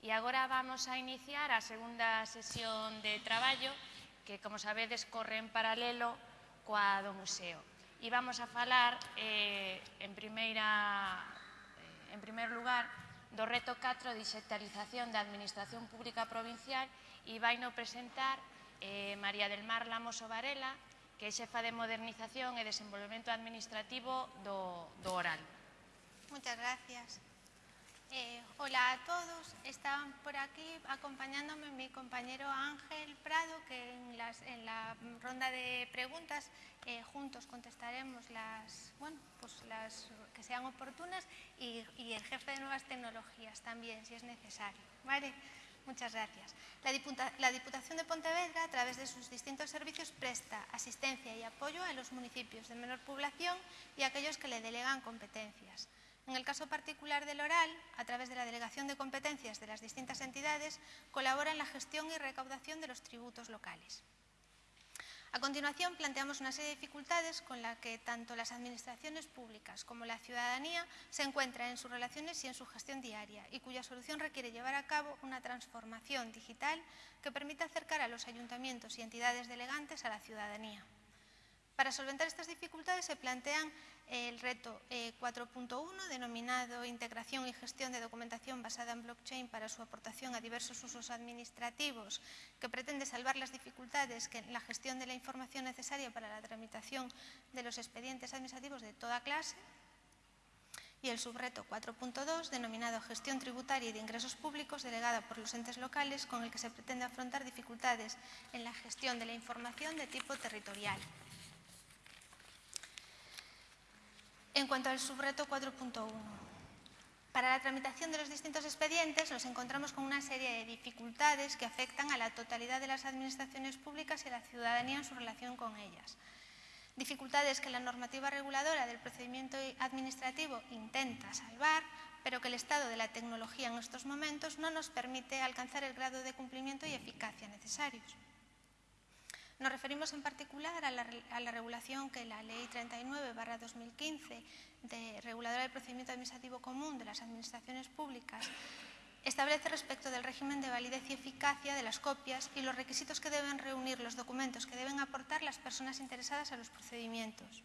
E agora vamos a iniciar a segunda sesión de traballo que, como sabedes, corre en paralelo coa do museo. E vamos a falar, eh, en, primeira, eh, en primer lugar, do reto 4 de digitalización da Administración Pública Provincial e vai no presentar eh, María del Mar Lamoso Varela, que é xefa de modernización e desenvolvemento administrativo do, do oral. Muchas gracias. Eh, hola a todos. Están por aquí acompañándome mi compañero Ángel Prado, que en, las, en la ronda de preguntas eh, juntos contestaremos las, bueno, pues las que sean oportunas y, el jefe de nuevas tecnologías también, si es necesario. ¿Vale? Muchas gracias. La, Diputa, la Diputación de Pontevedra, a través de sus distintos servicios, presta asistencia y apoyo a los municipios de menor población y a aquellos que le delegan competencias. En el caso particular del oral, a través de la delegación de competencias de las distintas entidades, colabora en la gestión y recaudación de los tributos locales. A continuación, planteamos una serie de dificultades con las que tanto las administraciones públicas como la ciudadanía se encuentran en sus relaciones y en su gestión diaria y cuya solución requiere llevar a cabo una transformación digital que permita acercar a los ayuntamientos y entidades delegantes a la ciudadanía. Para solventar estas dificultades se plantean el reto 4.1 eh, denominado Integración y gestión de documentación basada en blockchain para su aportación a diversos usos administrativos que pretende salvar las dificultades que en la gestión de la información necesaria para la tramitación de los expedientes administrativos de toda clase y el subreto 4.2 denominado Gestión tributaria y de ingresos públicos delegada por los entes locales con el que se pretende afrontar dificultades en la gestión de la información de tipo territorial. En cuanto al subreto 4.1, para la tramitación de los distintos expedientes nos encontramos con una serie de dificultades que afectan a la totalidad de las administraciones públicas y a la ciudadanía en su relación con ellas. Dificultades que la normativa reguladora del procedimiento administrativo intenta salvar, pero que el estado de la tecnología en estos momentos no nos permite alcanzar el grado de cumplimiento y eficacia necesarios. Nos referimos en particular a la, regulación que la Ley 39-2015 de reguladora del procedimiento administrativo común de las administraciones públicas establece respecto del régimen de validez y eficacia de las copias y los requisitos que deben reunir los documentos que deben aportar las personas interesadas a los procedimientos.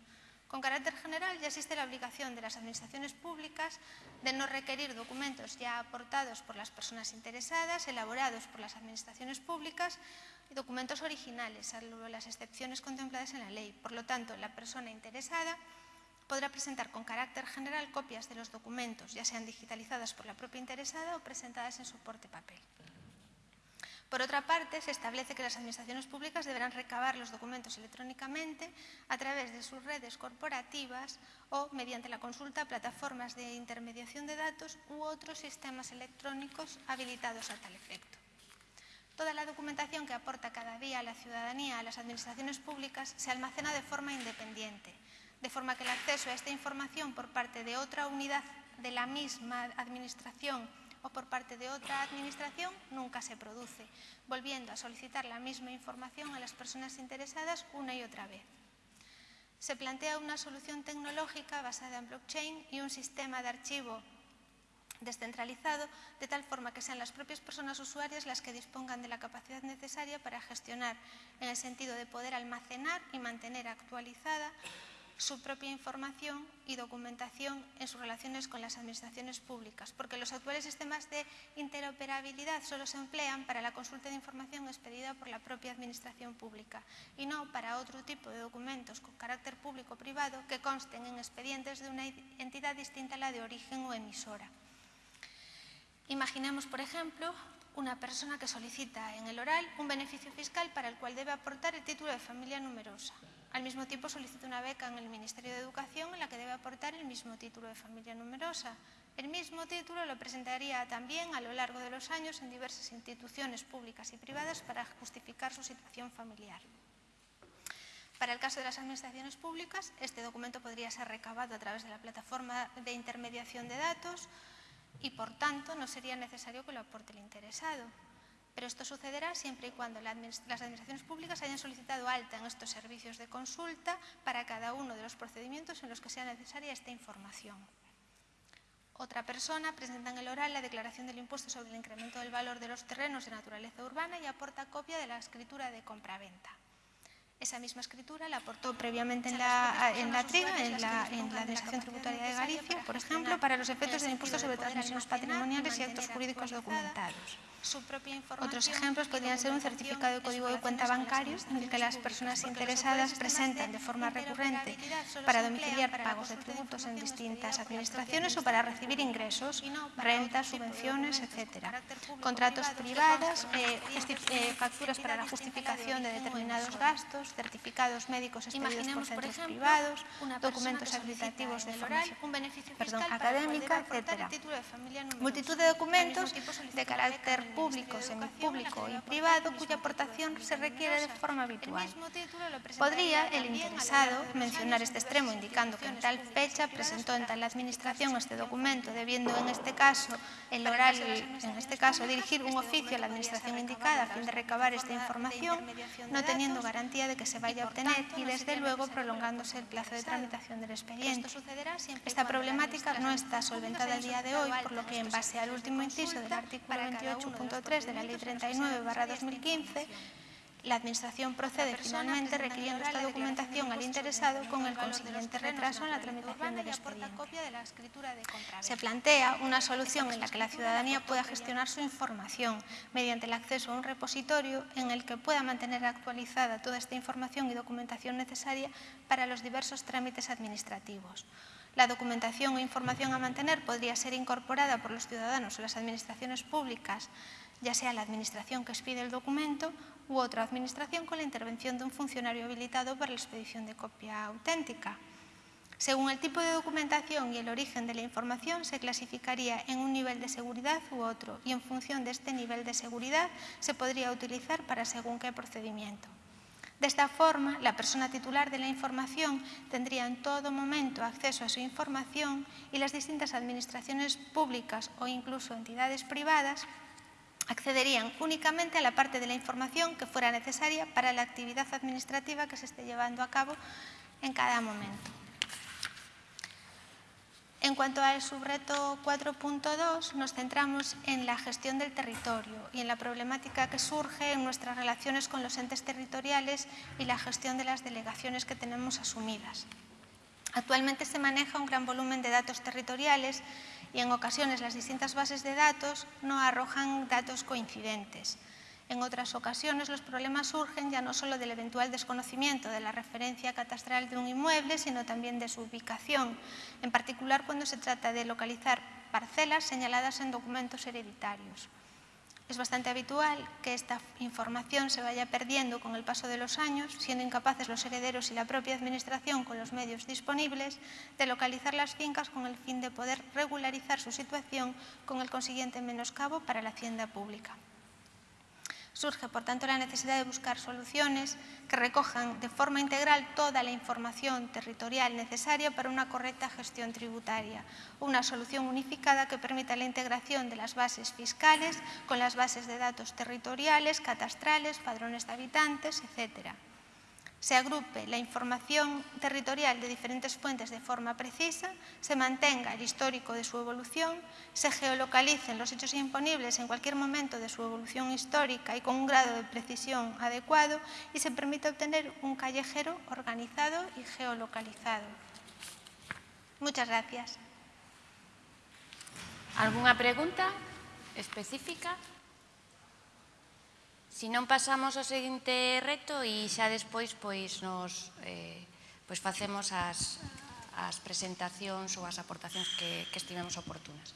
Con carácter general ya existe la obligación de las administraciones públicas de no requerir documentos ya aportados por las personas interesadas, elaborados por las administraciones públicas y documentos originales, salvo las excepciones contempladas en la ley. Por lo tanto, la persona interesada podrá presentar con carácter general copias de los documentos, ya sean digitalizadas por la propia interesada o presentadas en soporte papel. Por otra parte, se establece que las administraciones públicas deberán recabar los documentos electrónicamente a través de sus redes corporativas o mediante la consulta a plataformas de intermediación de datos u otros sistemas electrónicos habilitados a tal efecto. Toda la documentación que aporta cada día la ciudadanía a las administraciones públicas se almacena de forma independiente, de forma que el acceso a esta información por parte de otra unidad de la misma administración o por parte de otra administración nunca se produce, volviendo a solicitar la misma información a las personas interesadas una y otra vez. Se plantea una solución tecnológica basada en blockchain y un sistema de archivo descentralizado, de tal forma que sean las propias personas usuarias las que dispongan de la capacidad necesaria para gestionar, en el sentido de poder almacenar y mantener actualizada su propia información y documentación en sus relaciones con las administraciones públicas, porque los actuales sistemas de interoperabilidad solo se emplean para la consulta de información expedida por la propia administración pública y no para otro tipo de documentos con carácter público o privado que consten en expedientes de una entidad distinta a la de origen o emisora. Imaginemos, por ejemplo, una persona que solicita en el oral un beneficio fiscal para el cual debe aportar el título de familia numerosa. Al mismo tiempo solicita una beca en el Ministerio de Educación en la que debe aportar el mismo título de familia numerosa. El mismo título lo presentaría también a lo largo de los años en diversas instituciones públicas y privadas para justificar su situación familiar. Para el caso de las administraciones públicas, este documento podría ser recabado a través de la plataforma de intermediación de datos y por tanto no sería necesario que lo aporte el interesado. Pero esto sucederá siempre y cuando las administraciones públicas hayan solicitado alta en estos servicios de consulta para cada uno de los procedimientos en los que sea necesaria esta información. otra persona presenta en el oral la declaración del impuesto sobre el incremento del valor de los terrenos de naturaleza urbana y aporta copia de la escritura de compraventa. Esa misma escritura la aportó previamente en la, en la TRIGA, en la, en la Administración Tributaria de Galicia, por ejemplo, para los efectos del impuesto sobre transmisiones patrimoniales y actos jurídicos documentados. Otros ejemplos podrían ser un certificado de código de cuenta bancario en el que las personas interesadas presentan de forma recurrente para domiciliar pagos de tributos en distintas administraciones o para recibir ingresos, rentas, subvenciones, etc. Contratos privados, eh, eh, facturas para la justificación de determinados gastos, privados, certificados médicos expedidos por centros por ejemplo, privados, documentos acreditativos de formación un beneficio fiscal perdón, académica, etc. Multitud de documentos de carácter público, semipúblico y privado cuya aportación se requiere de forma habitual. Podría el interesado mencionar este extremo indicando que en tal fecha presentó en tal administración este documento, debiendo en este caso el oral, en este caso dirigir un oficio a la administración indicada a fin de recabar esta información, no teniendo garantía de que se vaya a obtener y desde luego prolongándose el plazo de tramitación del expediente. Esta problemática no está solventada el día de hoy, por lo que en base al último inciso del artículo 28 3 de la Ley 39 2015, la Administración procede finalmente requiriendo esta documentación al interesado con el consiguiente retraso en la tramitación del expediente. Se plantea una solución en la que la ciudadanía pueda gestionar su información mediante el acceso a un repositorio en el que pueda mantener actualizada toda esta información y documentación necesaria para los diversos trámites administrativos. La documentación o información a mantener podría ser incorporada por los ciudadanos o las administraciones públicas, ya sea la administración que expide el documento u otra administración con la intervención de un funcionario habilitado para la expedición de copia auténtica. Según el tipo de documentación y el origen de la información, se clasificaría en un nivel de seguridad u otro y en función de este nivel de seguridad se podría utilizar para según qué procedimiento. De esta forma, la persona titular de la información tendría en todo momento acceso a su información y las distintas administraciones públicas o incluso entidades privadas accederían únicamente a la parte de la información que fuera necesaria para la actividad administrativa que se esté llevando a cabo en cada momento. En cuanto al subreto 4.2, nos centramos en la gestión del territorio y en la problemática que surge en nuestras relaciones con los entes territoriales y la gestión de las delegaciones que tenemos asumidas. Actualmente se maneja un gran volumen de datos territoriales y en ocasiones las distintas bases de datos no arrojan datos coincidentes. En otras ocasiones los problemas surgen ya no solo del eventual desconocimiento de la referencia catastral de un inmueble, sino también de su ubicación, en particular cuando se trata de localizar parcelas señaladas en documentos hereditarios. Es bastante habitual que esta información se vaya perdiendo con el paso de los años, siendo incapaces los herederos y la propia administración con los medios disponibles de localizar las fincas con el fin de poder regularizar su situación con el consiguiente menoscabo para la hacienda pública. Surge, por tanto, la necesidad de buscar soluciones que recojan de forma integral toda la información territorial necesaria para una correcta gestión tributaria, una solución unificada que permita la integración de las bases fiscales con las bases de datos territoriales, catastrales, padrones de habitantes, etcétera se agrupe la información territorial de diferentes fuentes de forma precisa, se mantenga el histórico de su evolución, se geolocalicen los hechos imponibles en cualquier momento de su evolución histórica y con un grado de precisión adecuado y se permite obtener un callejero organizado y geolocalizado. Muchas gracias. ¿Alguna pregunta específica? Si non pasamos ao seguinte reto e xa despois pois nos eh, pois facemos as, as presentacións ou as aportacións que, que estivemos oportunas.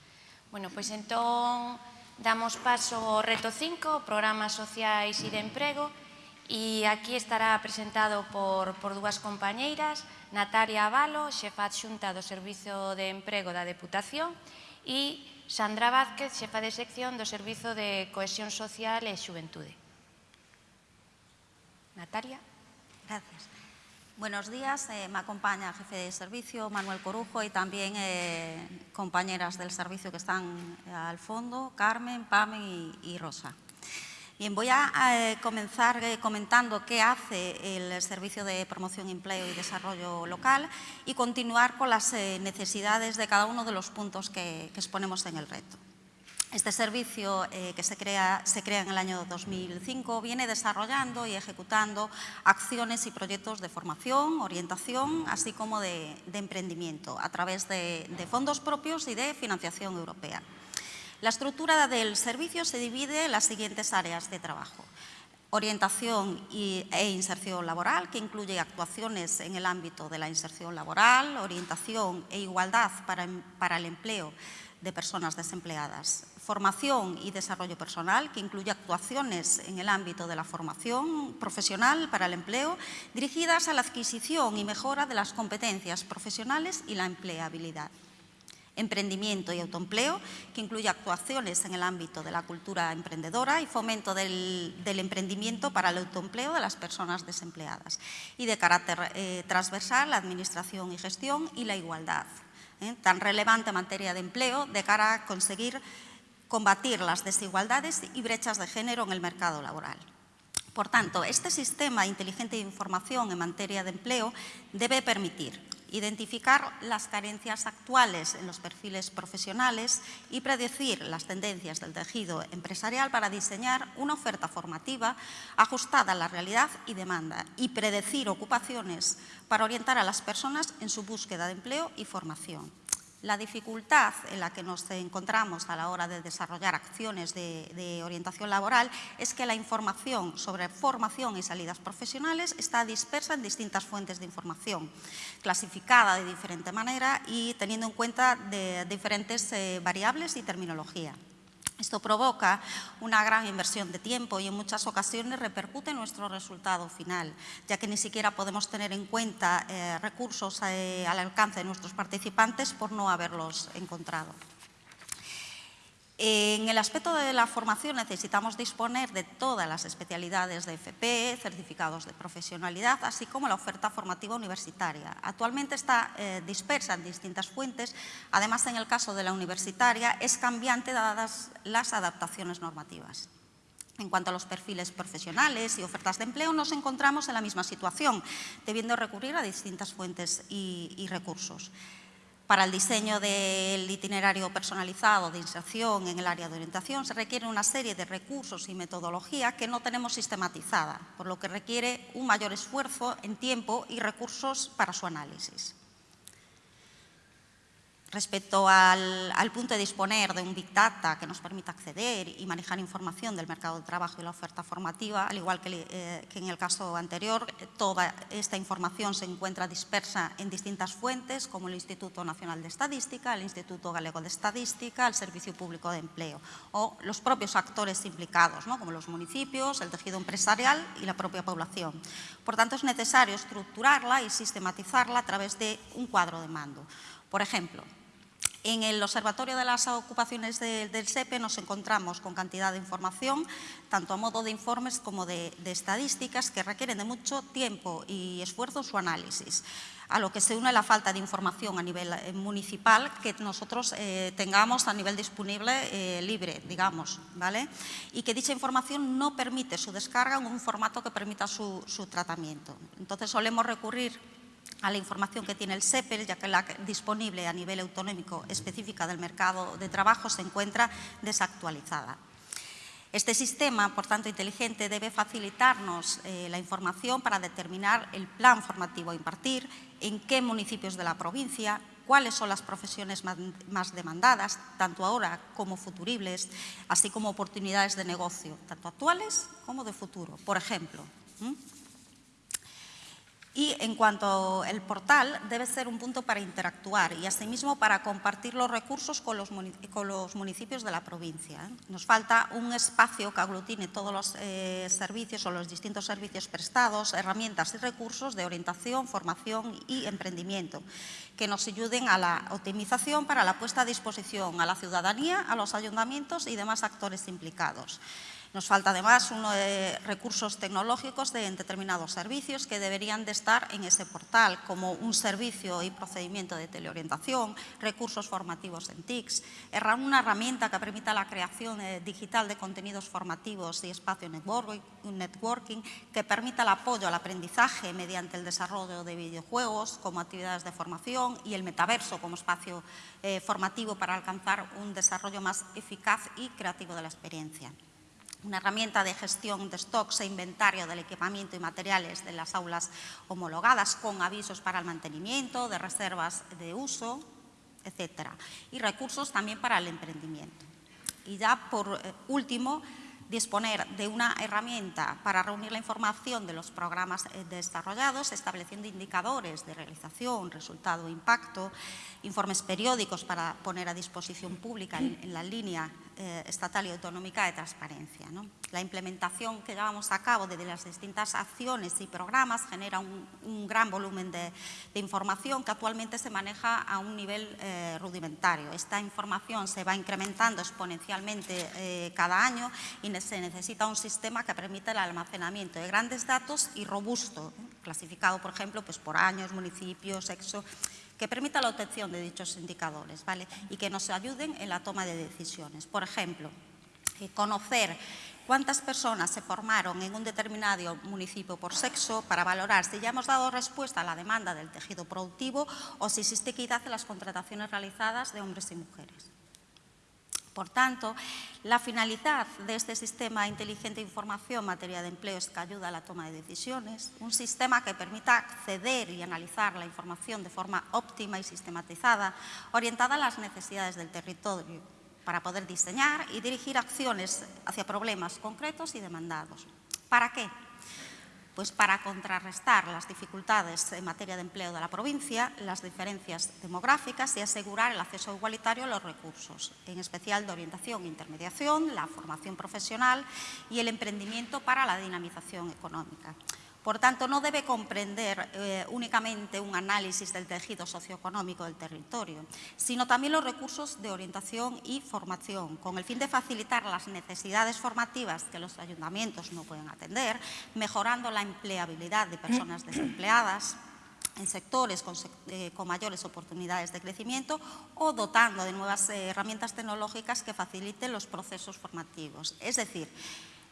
Bueno, pois entón damos paso ao reto 5, programas sociais e de emprego, e aquí estará presentado por, por dúas compañeiras, Natalia Avalo, xefa adxunta do Servizo de Emprego da Deputación, e Sandra Vázquez, xefa de sección do Servizo de Cohesión Social e Xuventude. Natalia. Gracias. Buenos días, eh, me acompaña el jefe de servicio, Manuel Corujo, y también eh, compañeras del servicio que están eh, al fondo, Carmen, Pame y, Rosa. Bien, voy a comenzar comentando qué hace el Servicio de Promoción, Empleo y Desarrollo Local y continuar con las necesidades de cada uno de los puntos que exponemos en el reto. Este servicio eh, que se crea, se crea, en el año 2005 viene desarrollando y ejecutando acciones y proyectos de formación, orientación, así como de, emprendimiento a través de, de fondos propios y de financiación europea. La estructura del servicio se divide en las siguientes áreas de trabajo. Orientación e inserción laboral, que incluye actuaciones en el ámbito de la inserción laboral, orientación e igualdad para, para el empleo de personas desempleadas. Formación y desarrollo personal, que incluye actuaciones en el ámbito de la formación profesional para el empleo, dirigidas a la adquisición y mejora de las competencias profesionales y la empleabilidad emprendimiento y autoempleo, que incluye actuaciones en el ámbito de la cultura emprendedora y fomento del, emprendimiento para el autoempleo de las personas desempleadas. Y de carácter eh, transversal, administración y gestión y la igualdad, eh, tan relevante en materia de empleo de cara a conseguir combatir las desigualdades y brechas de género en el mercado laboral. Por tanto, este sistema inteligente de información en materia de empleo debe permitir identificar las carencias actuales en los perfiles profesionales y predecir las tendencias del tejido empresarial para diseñar una oferta formativa ajustada a la realidad y demanda y predecir ocupaciones para orientar a las personas en su búsqueda de empleo y formación. La dificultad en la que nos encontramos a la hora de desarrollar acciones de, orientación laboral es que la información sobre formación y salidas profesionales está dispersa en distintas fuentes de información, clasificada de diferente manera y teniendo en cuenta diferentes eh, variables y terminología. Esto provoca una gran inversión de tiempo y en muchas ocasiones repercute en nuestro resultado final, ya que ni siquiera podemos tener en cuenta eh, recursos eh, al alcance de nuestros participantes por no haberlos encontrado. En el aspecto de la formación necesitamos disponer de todas las especialidades de FP, certificados de profesionalidad, así como la oferta formativa universitaria. Actualmente está eh, dispersa en distintas fuentes, además en el caso de la universitaria es cambiante dadas las adaptaciones normativas. En cuanto a los perfiles profesionales y ofertas de empleo, nos encontramos en la misma situación, debiendo recurrir a distintas fuentes y, y recursos. Para el diseño del itinerario personalizado de inserción en el área de orientación se requiere una serie de recursos y metodología que no tenemos sistematizada, por lo que requiere un mayor esfuerzo en tiempo y recursos para su análisis. Respecto al, punto de disponer de un Big Data que nos permita acceder y manejar información del mercado de trabajo y la oferta formativa, al igual que, eh, que en el caso anterior, toda esta información se encuentra dispersa en distintas fuentes, como el Instituto Nacional de Estadística, el Instituto Galego de Estadística, el Servicio Público de Empleo, o los propios actores implicados, ¿no? como los municipios, el tejido empresarial y la propia población. Por tanto, es necesario estructurarla y sistematizarla a través de un cuadro de mando. Por ejemplo, en el Observatorio de las Ocupaciones de, del SEPE nos encontramos con cantidad de información, tanto a modo de informes como de, de, estadísticas, que requieren de mucho tiempo y esfuerzo su análisis, a lo que se une la falta de información a nivel eh, municipal que nosotros eh, tengamos a nivel disponible eh, libre, digamos, ¿vale? Y que dicha información no permite su descarga en un formato que permita su, su tratamiento. Entonces solemos recurrir a la información que tiene el SEPER, ya que la disponible a nivel autonómico específica del mercado de trabajo se encuentra desactualizada. Este sistema, por tanto, inteligente debe facilitarnos eh, la información para determinar el plan formativo a impartir, en qué municipios de la provincia, cuáles son las profesiones más, demandadas, tanto ahora como futuribles, así como oportunidades de negocio, tanto actuales como de futuro. Por ejemplo. Y en cuanto al portal, debe ser un punto para interactuar y asimismo para compartir los recursos con los, con los municipios de la provincia. ¿eh? Nos falta un espacio que aglutine todos los eh, servicios o los distintos servicios prestados, herramientas y recursos de orientación, formación y emprendimiento que nos ayuden a la optimización para la puesta a disposición a la ciudadanía, a los ayuntamientos y demás actores implicados. Nos falta además uno recursos tecnológicos de determinados servicios que deberían de estar en ese portal, como un servicio y procedimiento de teleorientación, recursos formativos en TICS, una herramienta que permita la creación eh, digital de contenidos formativos y espacio networking que permita el apoyo al aprendizaje mediante el desarrollo de videojuegos como actividades de formación y el metaverso como espacio eh, formativo para alcanzar un desarrollo más eficaz y creativo de la experiencia una herramienta de gestión de stocks e inventario del equipamiento y materiales de las aulas homologadas con avisos para el mantenimiento, de reservas de uso, etc. Y recursos también para el emprendimiento. Y ya por eh, último, disponer de una herramienta para reunir la información de los programas eh, desarrollados, estableciendo indicadores de realización, resultado, impacto, informes periódicos para poner a disposición pública en, la línea eh, estatal y autonómica de transparencia. La implementación que llevamos a cabo de las distintas acciones y programas genera un, gran volumen de, información que actualmente se maneja a un nivel eh, rudimentario. Esta información se va incrementando exponencialmente cada año y se necesita un sistema que permita el almacenamiento de grandes datos y robusto, clasificado, por ejemplo, pues por años, municipios, sexo, que permita la obtención de dichos indicadores ¿vale? y que nos ayuden en la toma de decisiones. Por ejemplo, eh, conocer cuántas personas se formaron en un determinado municipio por sexo para valorar si ya hemos dado respuesta a la demanda del tejido productivo o si existe equidad en las contrataciones realizadas de hombres y mujeres. Por tanto, la finalidad de este sistema inteligente de información en materia de empleo es que ayuda a la toma de decisiones, un sistema que permita acceder y analizar la información de forma óptima y sistematizada, orientada a las necesidades del territorio, para poder diseñar y dirigir acciones hacia problemas concretos y demandados. ¿Para qué? Pues para contrarrestar las dificultades en materia de empleo de la provincia, las diferencias demográficas y asegurar el acceso igualitario a los recursos, en especial de orientación e intermediación, la formación profesional y el emprendimiento para la dinamización económica. Por tanto, no debe comprender eh, únicamente un análisis del tejido socioeconómico del territorio, sino también los recursos de orientación y formación, con el fin de facilitar las necesidades formativas que los ayuntamientos no pueden atender, mejorando la empleabilidad de personas desempleadas, en sectores con, eh, mayores oportunidades de crecimiento o dotando de nuevas eh, herramientas tecnológicas que faciliten los procesos formativos. Es decir,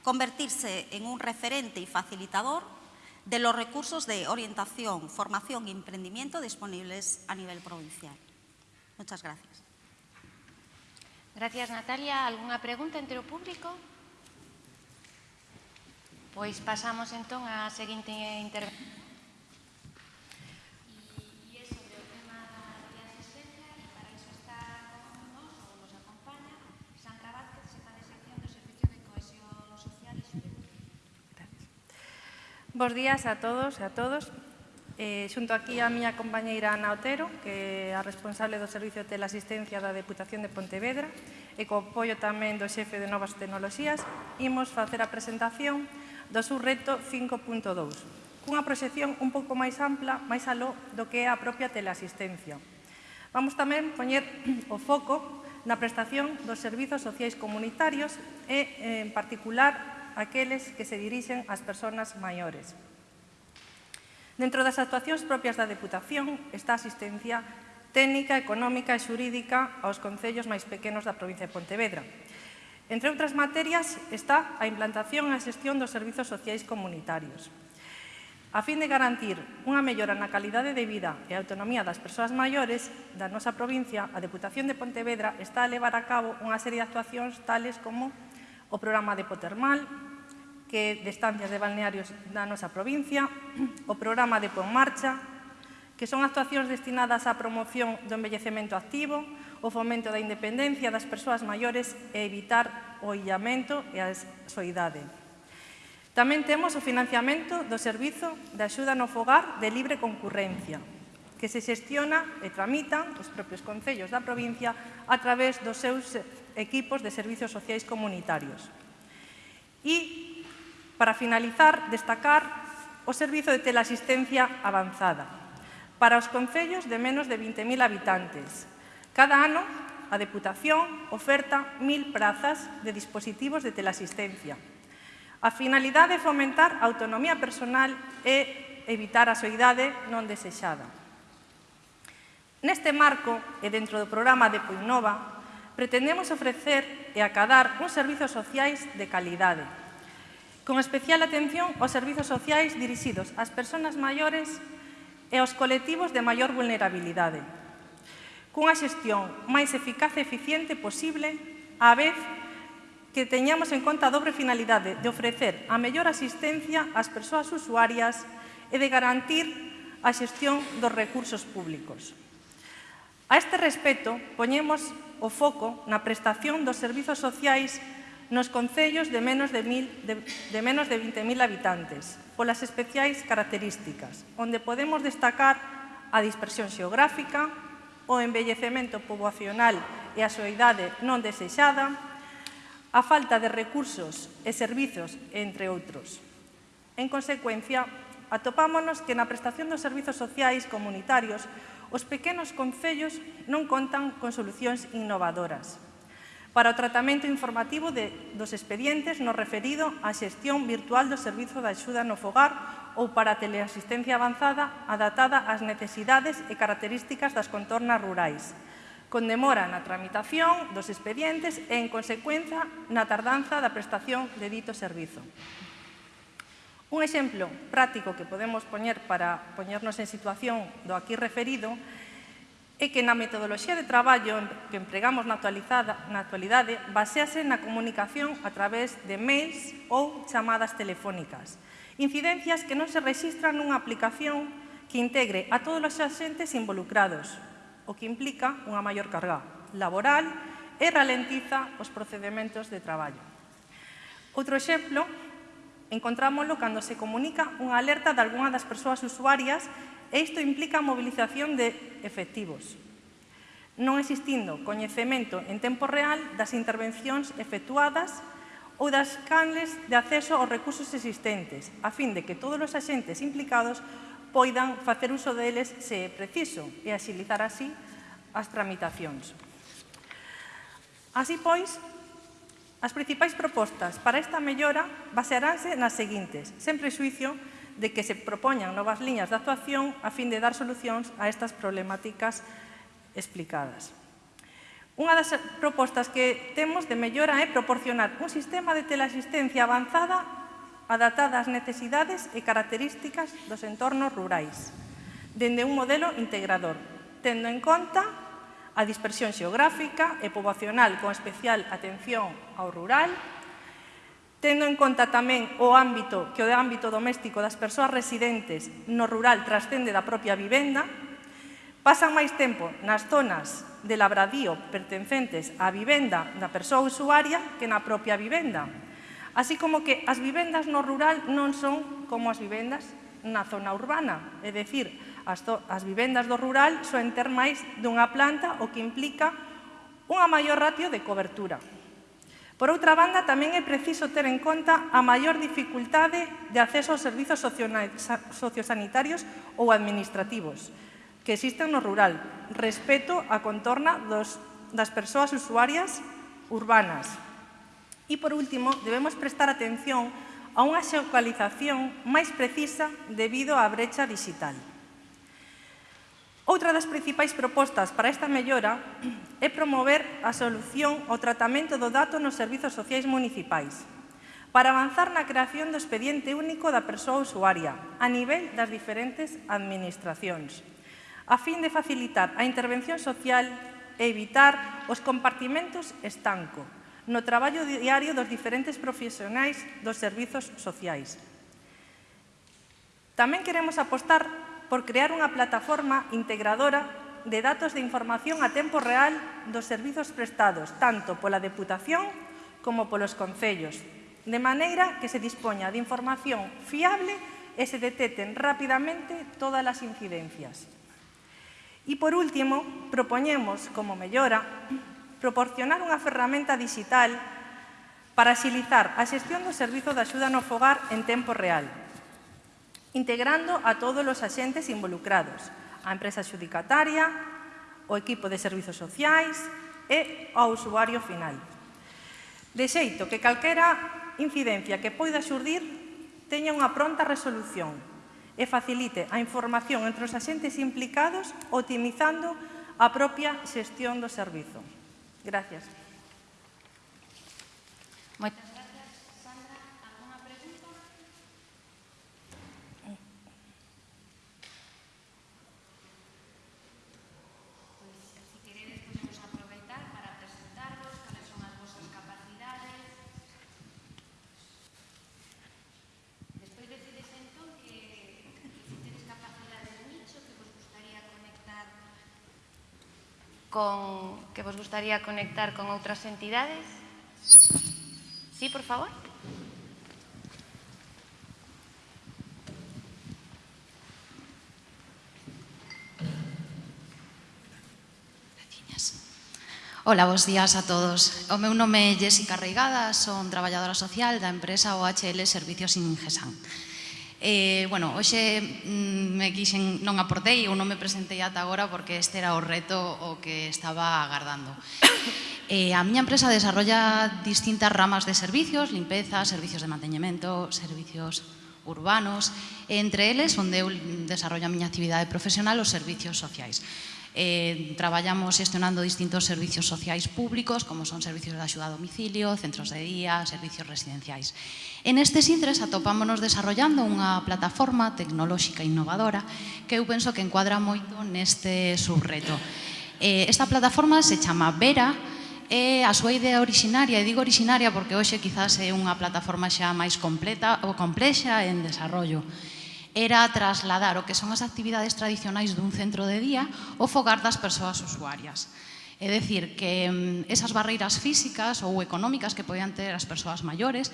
convertirse en un referente y facilitador de los recursos de orientación, formación y emprendimiento disponibles a nivel provincial. Muchas gracias. Gracias, Natalia. ¿Alguna pregunta entre o público? Pois pasamos entón á seguinte intervención. Bos días a todos e a todos. Eh, xunto aquí a miña compañeira Ana Otero, que é a responsable do Servicio de Teleasistencia da Deputación de Pontevedra e co apoio tamén do xefe de Novas Tecnologías, imos facer a presentación do seu reto 5.2, cunha proxección un pouco máis ampla, máis aló do que é a propia teleasistencia. Vamos tamén poñer o foco na prestación dos servizos sociais comunitarios e, en particular, aqueles que se dirixen ás persoas maiores. Dentro das actuacións propias da Deputación está a asistencia técnica, económica e xurídica aos concellos máis pequenos da provincia de Pontevedra. Entre outras materias está a implantación e a xestión dos servizos sociais comunitarios a fin de garantir unha mellora na calidade de vida e autonomía das persoas maiores da nosa provincia, a Deputación de Pontevedra está a levar a cabo unha serie de actuacións tales como o programa de Potermal, que de estancias de balnearios da nosa provincia, o programa de Pon Marcha, que son actuacións destinadas á promoción do envellecemento activo, o fomento da independencia das persoas maiores e evitar o illamento e a soidade. Tamén temos o financiamento do Servizo de Axuda no Fogar de Libre Concurrencia, que se xestiona e tramita os propios concellos da provincia a través dos seus equipos de servizos sociais comunitarios. E Para finalizar, destacar o Servizo de Teleasistencia Avanzada para os concellos de menos de 20.000 habitantes. Cada ano, a Deputación oferta 1.000 prazas de dispositivos de teleasistencia. A finalidade é fomentar a autonomía personal e evitar a soidade non desexada. Neste marco e dentro do programa de Poinova, pretendemos ofrecer e acadar uns servizos sociais de calidade, con especial atención aos servizos sociais dirixidos ás persoas maiores e aos colectivos de maior vulnerabilidade, cunha xestión máis eficaz e eficiente posible, á vez que teñamos en conta a dobre finalidade de ofrecer a mellor asistencia ás persoas usuarias e de garantir a xestión dos recursos públicos. A este respecto, poñemos o foco na prestación dos servizos sociais nos concellos de menos de, mil, de, de menos de 20.000 habitantes, polas especiais características, onde podemos destacar a dispersión xeográfica, o embellecemento poboacional e a soidade non desexada, a falta de recursos e servizos, entre outros. En consecuencia, atopámonos que na prestación dos servizos sociais comunitarios os pequenos concellos non contan con solucións innovadoras, para o tratamento informativo de, dos expedientes no referido á xestión virtual do Servizo de Axuda no Fogar ou para a teleasistencia avanzada adaptada ás necesidades e características das contornas rurais, con demora na tramitación dos expedientes e, en consecuencia, na tardanza da prestación de dito servizo. Un exemplo práctico que podemos poñer para poñernos en situación do aquí referido é é que na metodoloxía de traballo que empregamos na, na actualidade basease na comunicación a través de mails ou chamadas telefónicas. Incidencias que non se registran nunha aplicación que integre a todos os axentes involucrados, o que implica unha maior carga laboral e ralentiza os procedimentos de traballo. Outro exemplo, encontrámoslo cando se comunica unha alerta de algunha das persoas usuarias isto implica a movilización de efectivos, non existindo coñecemento en tempo real das intervencións efectuadas ou das canles de acceso aos recursos existentes, a fin de que todos os axentes implicados poidan facer uso deles se é preciso e axilizar así as tramitacións. Así pois, as principais propostas para esta mellora basearánse nas seguintes, sen presuicio de que se propoñan novas liñas de actuación a fin de dar solucións a estas problemáticas explicadas. Unha das propostas que temos de mellora é proporcionar un sistema de teleasistencia avanzada adaptada ás necesidades e características dos entornos rurais, dende un modelo integrador, tendo en conta a dispersión xeográfica e poboacional con especial atención ao rural tendo en conta tamén o ámbito que o ámbito doméstico das persoas residentes no rural trascende da propia vivenda, pasan máis tempo nas zonas de labradío pertencentes á vivenda da persoa usuaria que na propia vivenda, así como que as vivendas no rural non son como as vivendas na zona urbana, é dicir, as, as vivendas do rural soen ter máis dunha planta o que implica unha maior ratio de cobertura. Por outra banda, tamén é preciso ter en conta a maior dificultade de acceso aos servizos sociosanitarios ou administrativos que existen no rural, respeto á contorna dos, das persoas usuarias urbanas. E, por último, debemos prestar atención a unha xeocalización máis precisa debido á brecha digital. Outra das principais propostas para esta mellora é promover a solución ao tratamento do dato nos servizos sociais municipais para avanzar na creación do expediente único da persoa usuaria a nivel das diferentes administracións, a fin de facilitar a intervención social e evitar os compartimentos estanco no traballo diario dos diferentes profesionais dos servizos sociais. Tamén queremos apostar por crear unha plataforma integradora de datos de información a tempo real dos servizos prestados, tanto pola Deputación como polos Concellos, de maneira que se dispoña de información fiable e se deteten rapidamente todas as incidencias. E, por último, propoñemos, como mellora, proporcionar unha ferramenta digital para axilizar a xestión do Servizo de Axuda no Fogar en tempo real, integrando a todos os axentes involucrados, a empresa xudicataria, o equipo de servizos sociais e ao usuario final. De xeito que calquera incidencia que poida xurdir teña unha pronta resolución e facilite a información entre os axentes implicados optimizando a propia xestión do servizo. Gracias. Moitas con que vos gustaría conectar con outras entidades? Sí, por favor. Ola, bons días a todos. O meu nome é Jessica Reigada, son traballadora social da empresa OHL Servicios Ingesan. Eh, bueno, hoxe mm, me quixen, non aportei ou non me presentei ata agora porque este era o reto o que estaba agardando. Eh, a miña empresa desarrolla distintas ramas de servicios, limpeza, servicios de manteñemento, servicios urbanos, entre eles onde eu desarrollo a miña actividade profesional os servicios sociais eh, traballamos xestionando distintos servicios sociais públicos, como son servicios de axuda a domicilio, centros de día, servicios residenciais. En estes intres atopámonos desarrollando unha plataforma tecnolóxica innovadora que eu penso que encuadra moito neste subreto. Eh, esta plataforma se chama Vera, e a súa idea originaria, e digo originaria porque hoxe quizás é unha plataforma xa máis completa ou complexa en desarrollo era trasladar o que son as actividades tradicionais dun centro de día ao fogar das persoas usuarias. É decir, que mm, esas barreiras físicas ou económicas que podían ter as persoas maiores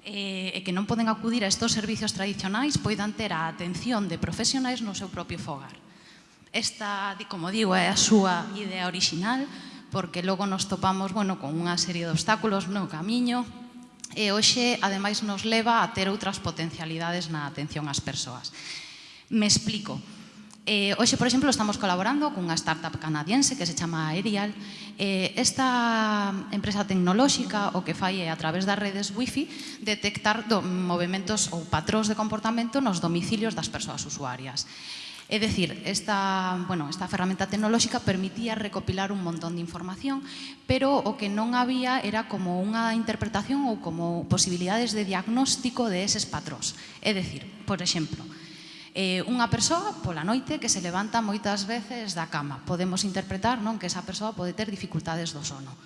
eh, e que non poden acudir a estes servicios tradicionais poidan ter a atención de profesionais no seu propio fogar. Esta, como digo, é a súa idea original, porque logo nos topamos bueno, con unha serie de obstáculos no camiño, e hoxe, ademais, nos leva a ter outras potencialidades na atención ás persoas. Me explico. Eh, hoxe, por exemplo, estamos colaborando cunha startup canadiense que se chama Aerial. Eh, esta empresa tecnolóxica o que fai é a través das redes wifi detectar do, movimentos ou patróns de comportamento nos domicilios das persoas usuarias. É dicir, esta, bueno, esta ferramenta tecnolóxica permitía recopilar un montón de información, pero o que non había era como unha interpretación ou como posibilidades de diagnóstico de eses patróns. É dicir, por exemplo, eh, unha persoa pola noite que se levanta moitas veces da cama. Podemos interpretar non que esa persoa pode ter dificultades do sono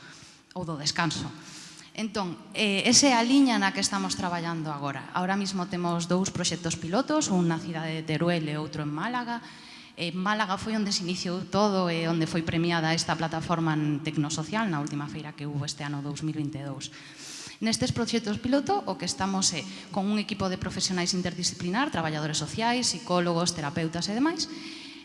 ou do descanso. Entón, eh, esa é a liña na que estamos traballando agora. Ahora mismo temos dous proxectos pilotos, un na cidade de Teruel e outro en Málaga. En Málaga foi onde se iniciou todo e onde foi premiada esta plataforma en tecnosocial na última feira que hubo este ano 2022. Nestes proxectos piloto o que estamos é con un equipo de profesionais interdisciplinar, traballadores sociais, psicólogos, terapeutas e demais,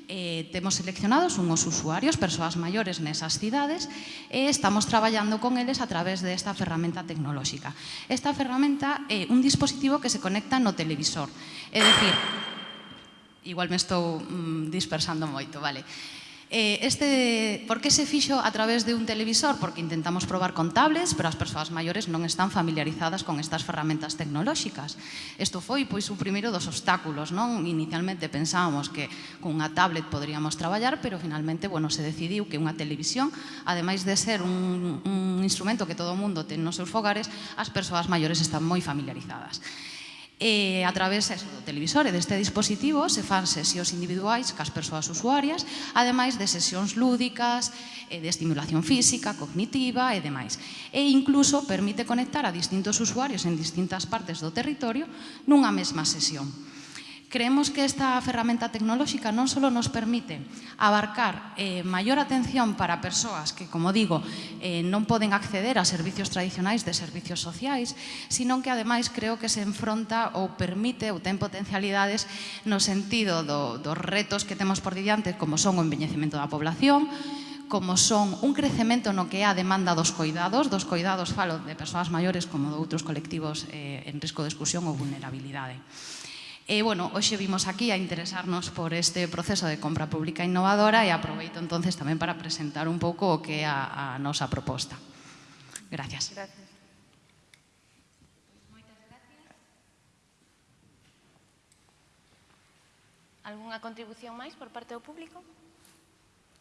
eh, temos seleccionados unhos usuarios, persoas maiores nesas cidades, e estamos traballando con eles a través desta ferramenta tecnolóxica. Esta ferramenta é un dispositivo que se conecta no televisor. É dicir, igual me estou mm, dispersando moito, vale? Eh, este, por que se fixo a través de un televisor? Porque intentamos probar con tablets, pero as persoas maiores non están familiarizadas con estas ferramentas tecnolóxicas. Isto foi pois o primeiro dos obstáculos, non? Inicialmente pensábamos que cunha tablet poderíamos traballar, pero finalmente, bueno, se decidiu que unha televisión, ademais de ser un, un instrumento que todo o mundo ten nos seus fogares, as persoas maiores están moi familiarizadas. E a través eso, do televisor e deste dispositivo se fan sesións individuais cas persoas usuarias, ademais de sesións lúdicas, e de estimulación física, cognitiva e demais. E incluso permite conectar a distintos usuarios en distintas partes do territorio nunha mesma sesión. Creemos que esta ferramenta tecnolóxica non só nos permite abarcar eh, maior atención para persoas que, como digo, eh, non poden acceder a servicios tradicionais de servicios sociais, sino que ademais creo que se enfronta ou permite ou ten potencialidades no sentido do, dos retos que temos por diante, como son o envellecemento da población, como son un crecemento no que é a demanda dos coidados, dos coidados falo de persoas maiores como de outros colectivos eh, en risco de exclusión ou vulnerabilidade. E, bueno, hoxe vimos aquí a interesarnos por este proceso de compra pública innovadora e aproveito entonces tamén para presentar un pouco o que é a, a nosa proposta. Gracias. Gracias. Algúnha contribución máis por parte do público?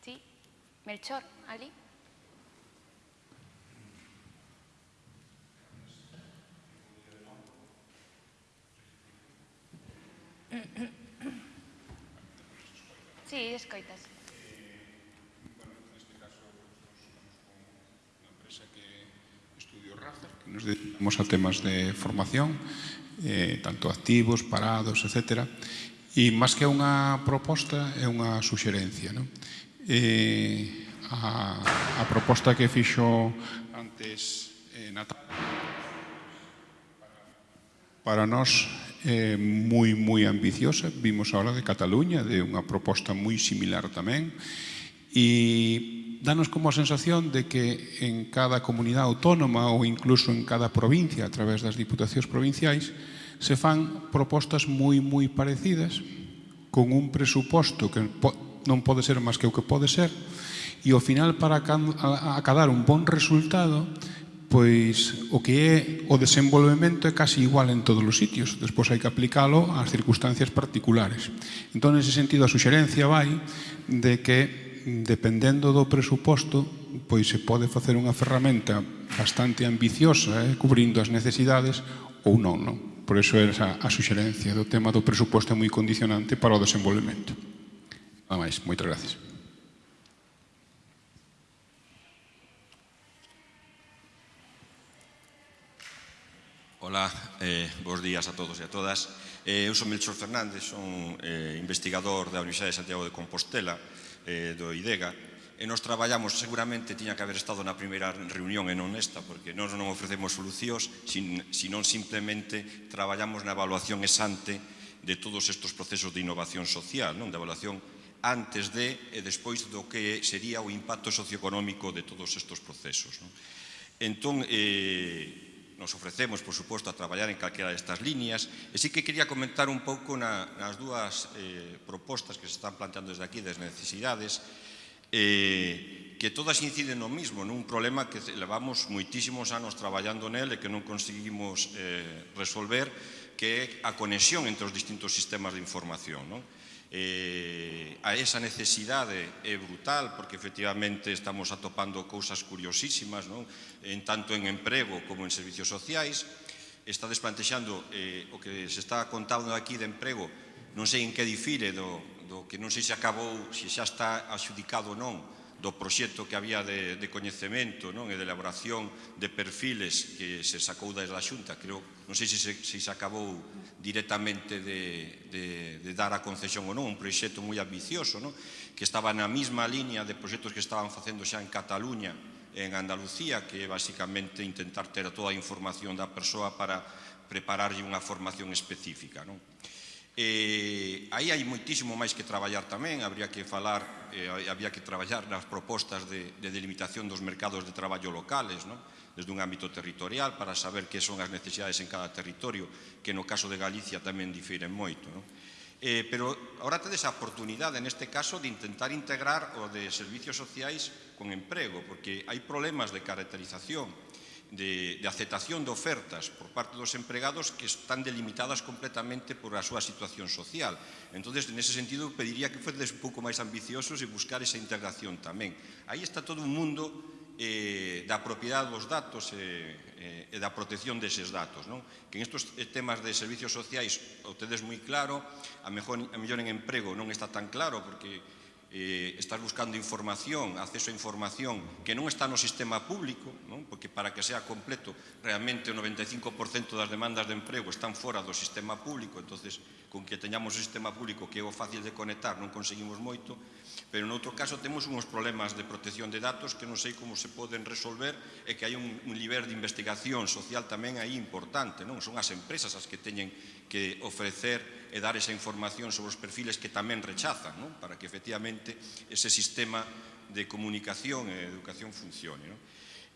Sí. Melchor, ali. Sí, escoitas. nos dedicamos a temas de formación, eh, tanto activos, parados, etc. E máis que unha proposta, é unha suxerencia. Non? Eh, a, a proposta que fixo antes eh, Natalia para nós é moi, moi ambiciosa. Vimos ahora de Cataluña, de unha proposta moi similar tamén, e danos como a sensación de que en cada comunidade autónoma ou incluso en cada provincia, a través das diputacións provinciais, se fan propostas moi, moi parecidas, con un presuposto que non pode ser máis que o que pode ser, e ao final para acadar un bon resultado, pois o que é o desenvolvemento é casi igual en todos os sitios. Despois hai que aplicalo ás circunstancias particulares. Entón, nese sentido, a suxerencia vai de que, dependendo do presuposto, pois se pode facer unha ferramenta bastante ambiciosa, eh, cubrindo as necesidades, ou non, non? Por iso é a, a suxerencia do tema do presuposto é moi condicionante para o desenvolvemento. Nada máis, moitas gracias. Ola, eh, bons días a todos e a todas. Eh, eu son Melchor Fernández, son eh, investigador da Universidade de Santiago de Compostela, eh, do IDEGA, e nos traballamos, seguramente tiña que haber estado na primeira reunión e non nesta, porque nós non ofrecemos solucións, sin, sinón simplemente traballamos na evaluación exante de todos estes procesos de innovación social, non? de evaluación antes de e despois do que sería o impacto socioeconómico de todos estes procesos. Non? Entón, eh, nos ofrecemos, por suposto, a traballar en calquera destas líneas. E sí que quería comentar un pouco na, nas dúas eh, propostas que se están planteando desde aquí das necesidades, eh, que todas inciden no mismo, nun problema que levamos moitísimos anos traballando nel e que non conseguimos eh, resolver, que é a conexión entre os distintos sistemas de información. Non? eh, a esa necesidade é brutal porque efectivamente estamos atopando cousas curiosísimas non? en tanto en emprego como en servicios sociais está desplantexando eh, o que se está contando aquí de emprego non sei en que difire do, do que non sei se acabou se xa está adjudicado ou non do proxecto que había de, de coñecemento non? e de elaboración de perfiles que se sacou da Xunta creo non sei se se, se se acabou directamente de, de, de dar a concesión ou non, un proxecto moi ambicioso, non? que estaba na mesma liña de proxectos que estaban facendo xa en Cataluña, en Andalucía, que é basicamente intentar ter toda a información da persoa para prepararlle unha formación específica. Non? E, aí hai moitísimo máis que traballar tamén, habría que falar, eh, había que traballar nas propostas de, de delimitación dos mercados de traballo locales, non? desde un ámbito territorial para saber que son as necesidades en cada territorio, que no caso de Galicia tamén difiren moito. Non? Eh, pero ahora tedes a oportunidade, neste caso, de intentar integrar o de servicios sociais con emprego, porque hai problemas de caracterización, de, de aceptación de ofertas por parte dos empregados que están delimitadas completamente por a súa situación social. Entón, nese sentido, pediría que fuedes un pouco máis ambiciosos e buscar esa integración tamén. Aí está todo un mundo eh, da propiedade dos datos e, eh, e da protección deses datos. Non? Que en estes temas de servicios sociais o tedes moi claro, a mellor, a mellor en emprego non está tan claro porque eh, estás buscando información, acceso a información que non está no sistema público, non? porque para que sea completo realmente o 95% das demandas de emprego están fora do sistema público, entonces con que teñamos o sistema público que é o fácil de conectar non conseguimos moito, Pero noutro caso temos uns problemas de protección de datos que non sei como se poden resolver e que hai un, un nivel de investigación social tamén aí importante. Non Son as empresas as que teñen que ofrecer e dar esa información sobre os perfiles que tamén rechazan non? para que efectivamente ese sistema de comunicación e educación funcione. Non?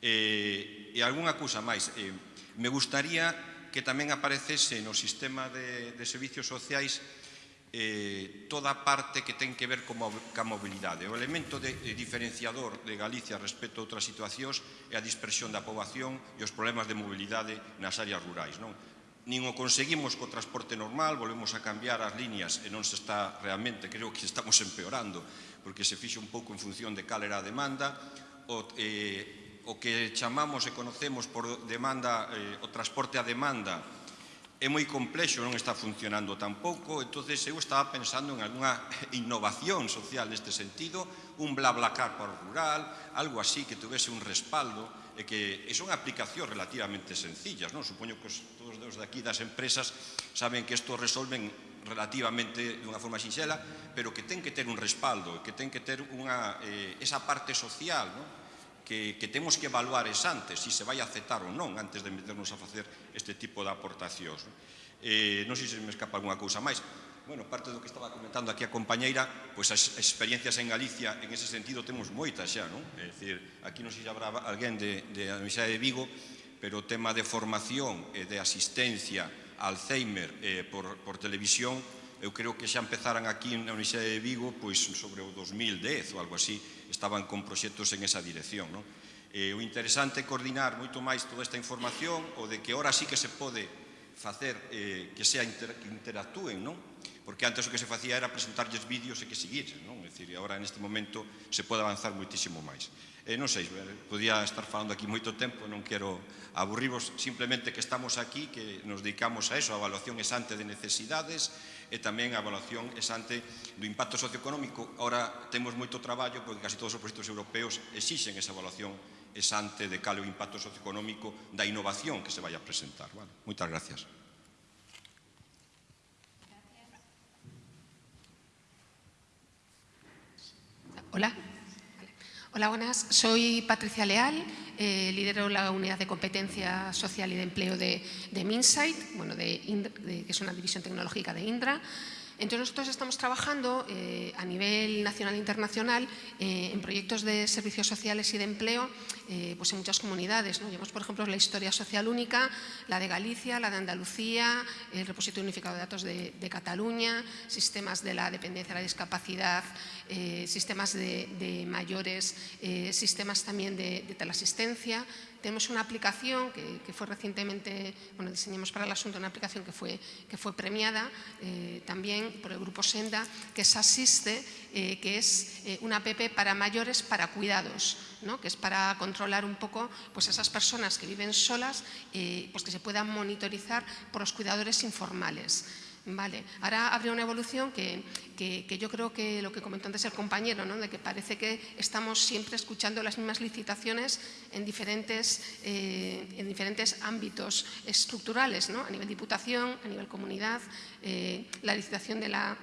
E, e algunha cousa máis. eh, me gustaría que tamén aparecese no sistema de, de servicios sociais eh, toda a parte que ten que ver con ca mobilidade. O elemento de, de diferenciador de Galicia respecto a outras situacións é a dispersión da poboación e os problemas de mobilidade nas áreas rurais. Non? Nin o conseguimos co transporte normal, volvemos a cambiar as líneas e non se está realmente, creo que estamos empeorando, porque se fixe un pouco en función de cal era a demanda, o, eh, o que chamamos e conocemos por demanda, eh, o transporte a demanda, é moi complexo, non está funcionando tampouco, entonces eu estaba pensando en algunha innovación social neste sentido, un BlaBlaCar para o rural, algo así que tuvese un respaldo, e que e son aplicacións relativamente sencillas, non? Supoño que os, todos os de aquí das empresas saben que isto resolven relativamente de unha forma sinxela, pero que ten que ter un respaldo, que ten que ter unha, eh, esa parte social, non? que, que temos que evaluar es antes, se se vai a aceptar ou non, antes de meternos a facer este tipo de aportacións. Non? Eh, non sei se me escapa alguna cousa máis, bueno, parte do que estaba comentando aquí a compañeira, pois as experiencias en Galicia en ese sentido temos moitas xa, non? É dicir, aquí non sei se habrá alguén de, de a Universidade de Vigo, pero o tema de formación e de asistencia a Alzheimer eh, por, por televisión, eu creo que xa empezaran aquí na Universidade de Vigo pois sobre o 2010 ou algo así, estaban con proxectos en esa dirección. Non? Eh, o interesante é coordinar moito máis toda esta información o de que ahora sí que se pode facer eh, que sea inter, que interactúen, non? Porque antes o que se facía era presentarlles vídeos e que seguir, non? É dicir, agora neste momento se pode avanzar moitísimo máis. E non sei, eh, podía estar falando aquí moito tempo, non quero aburrirvos, simplemente que estamos aquí, que nos dedicamos a eso, a evaluación exante de necesidades, e tamén a evaluación exante do impacto socioeconómico. Ora temos moito traballo porque casi todos os proxectos europeos exixen esa evaluación exante de cal o impacto socioeconómico da innovación que se vai a presentar. Vale, moitas gracias. Hola. Hola, buenas. Soy Patricia Leal. Eh, lidero la unidad de competencia social y de empleo de, de bueno, de, que es una división tecnológica de Indra. Entonces nosotros estamos trabajando eh, a nivel nacional e internacional eh, en proyectos de servicios sociales y de empleo eh, pues en muchas comunidades. ¿no? Por ejemplo, la historia social única, la de Galicia, la de Andalucía, el repositorio unificado de datos de, Cataluña, sistemas de la dependencia, la discapacidad, eh, sistemas de, mayores, eh, sistemas también de, de teleasistencia, tenemos una aplicación que, fue recientemente, bueno, diseñamos para el asunto una aplicación que fue, que fue premiada también por el grupo Senda, que es Asiste, que es una app para mayores para cuidados, ¿no? que es para controlar un poco pues, esas personas que viven solas, eh, pues que se puedan monitorizar por los cuidadores informales. Vale. Ahora habría una evolución que, que, yo creo que lo que comentó antes el compañero, ¿no? de que parece que estamos siempre escuchando las mismas licitaciones en diferentes, eh, en diferentes ámbitos estructurales, ¿no? a nivel diputación, a nivel comunidad, eh, la licitación de la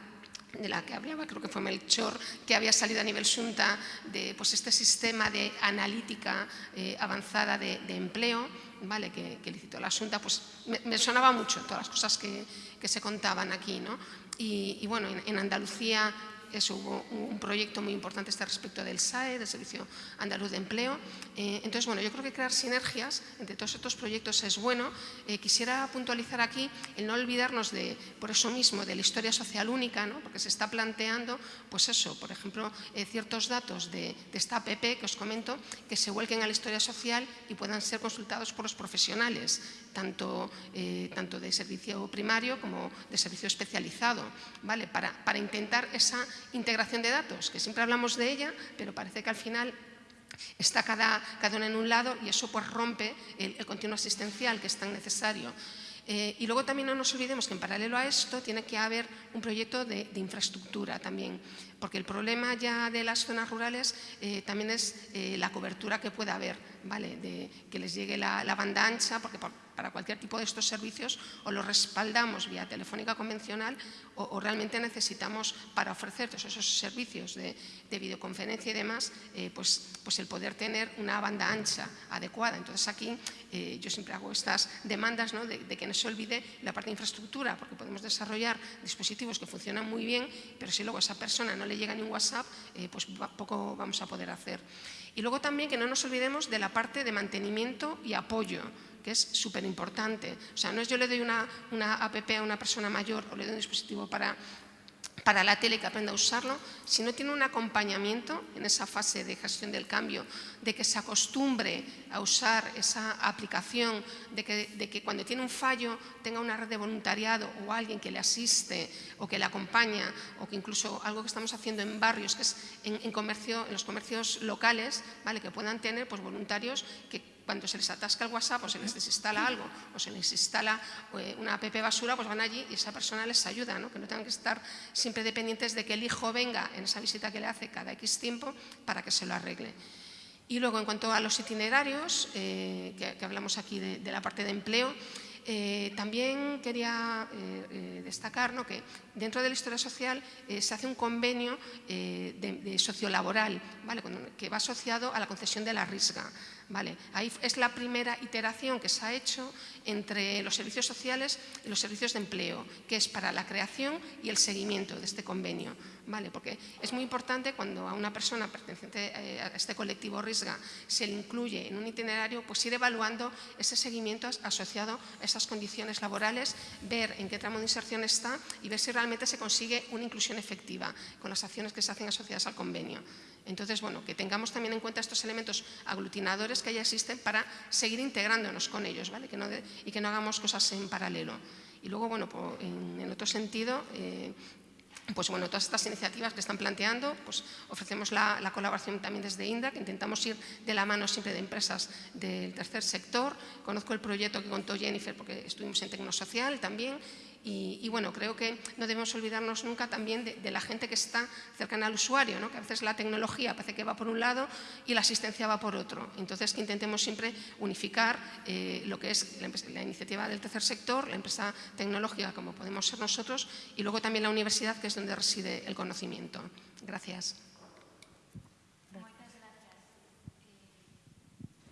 de la que hablaba, creo que fue Melchor, que había salido a nivel Xunta de pues, este sistema de analítica eh, avanzada de, empleo, ¿vale? que, que licitó la Xunta, pues me, me, sonaba mucho todas las cosas que, que se contaban aquí. ¿no? Y, bueno, en, en Andalucía eso hubo un proyecto muy importante este respecto del SAE, del Servicio Andaluz de Empleo. Eh, entonces, bueno, yo creo que crear sinergias entre todos estos proyectos es bueno. Eh, quisiera puntualizar aquí el no olvidarnos de, por eso mismo, de la historia social única, ¿no? porque se está planteando, pues eso, por ejemplo, eh, ciertos datos de, de esta APP que os comento, que se vuelquen a la historia social y puedan ser consultados por los profesionales, tanto, eh, tanto de servicio primario como de servicio especializado, ¿vale? para, para intentar esa integración de datos, que siempre hablamos de ella, pero parece que al final está cada, cada en un lado y eso pues rompe el, el continuo asistencial que es tan necesario. Eh, y luego también no nos olvidemos que en paralelo a esto tiene que haber un proyecto de, de infraestructura también, porque el problema ya de las zonas rurales eh, también es eh, la cobertura que pueda haber, ¿vale? de que les llegue la, banda ancha, porque por, para cualquier tipo de estos servicios o los respaldamos vía telefónica convencional o, realmente necesitamos para ofrecer todos esos servicios de, de videoconferencia y demás, eh, pues, pues el poder tener una banda ancha adecuada. Entonces aquí yo siempre hago estas demandas ¿no? de, que no se olvide la parte de infraestructura, porque podemos desarrollar dispositivos que funcionan muy bien, pero si luego esa persona no le llega ni un WhatsApp, eh, pues poco vamos a poder hacer. Y luego también que no nos olvidemos de la parte de mantenimiento y apoyo porque es súper importante. O sea, no es yo le doy una, una app a una persona mayor o le doy un dispositivo para para la tele que aprenda a usarlo, si no tiene un acompañamiento en esa fase de gestión del cambio, de que se acostumbre a usar esa aplicación, de que, cuando tiene un fallo tenga una red de voluntariado o alguien que le asiste o que le acompaña o que incluso algo que estamos haciendo en barrios, que es en, comercio, en los comercios locales, ¿vale? que puedan tener pues, voluntarios que cuando se les atasca el WhatsApp o se les desinstala algo o se les instala eh, una app basura, pues van allí y esa persona les ayuda, ¿no? que no tengan que estar siempre dependientes de que el hijo venga en esa visita que le hace cada X tiempo para que se lo arregle. Y luego, en cuanto a los itinerarios, eh, que, hablamos aquí de, la parte de empleo, eh, también quería destacar que dentro de la historia social se hace un convenio de, sociolaboral ¿vale? que va asociado a la concesión de la RISGA. Vale, ahí es la primera iteración que se ha hecho entre los servicios sociales y los servicios de empleo, que es para la creación y el seguimiento de este convenio. ¿vale? Porque es muy importante cuando a una persona perteneciente eh, a este colectivo RISGA se le incluye en un itinerario, pues ir evaluando ese seguimiento asociado a esas condiciones laborales, ver en qué tramo de inserción está y ver si realmente se consigue una inclusión efectiva con las acciones que se hacen asociadas al convenio. Entonces, bueno, que tengamos también en cuenta estos elementos aglutinadores que ya existen para seguir integrándonos con ellos ¿vale? y que no hagamos cosas en paralelo. Y luego, bueno, en, otro sentido, eh, pues bueno, todas estas iniciativas que están planteando, pues ofrecemos la, la, colaboración también desde INDA, que intentamos ir de la mano siempre de empresas del tercer sector. Conozco el proyecto que contó Jennifer porque estuvimos en Tecnosocial también y, bueno, creo que no debemos olvidarnos nunca también de, la gente que está cercana al usuario, ¿no? que a veces la tecnología parece que va por un lado y la asistencia va por otro. Entonces, que intentemos siempre unificar eh, lo que es la, iniciativa del tercer sector, la empresa tecnológica como podemos ser nosotros y luego también la universidad, que es donde reside el conocimiento. Gracias.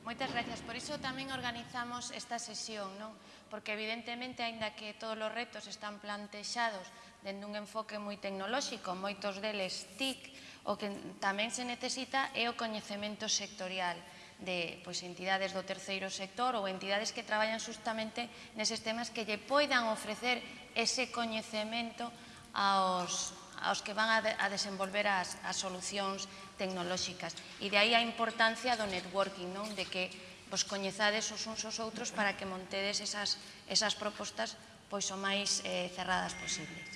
Moitas gracias. Por iso tamén organizamos esta sesión, non? porque evidentemente, aínda que todos os retos están plantexados dende un enfoque moi tecnolóxico, moitos deles TIC, o que tamén se necesita é o coñecemento sectorial de pois, entidades do terceiro sector ou entidades que traballan justamente neses temas que lle poidan ofrecer ese coñecemento aos, aos que van a, de, a desenvolver as, as solucións tecnolóxicas. E de aí a importancia do networking, non? de que pois coñezades os uns aos outros para que montedes esas, esas propostas pois o máis eh, cerradas posibles.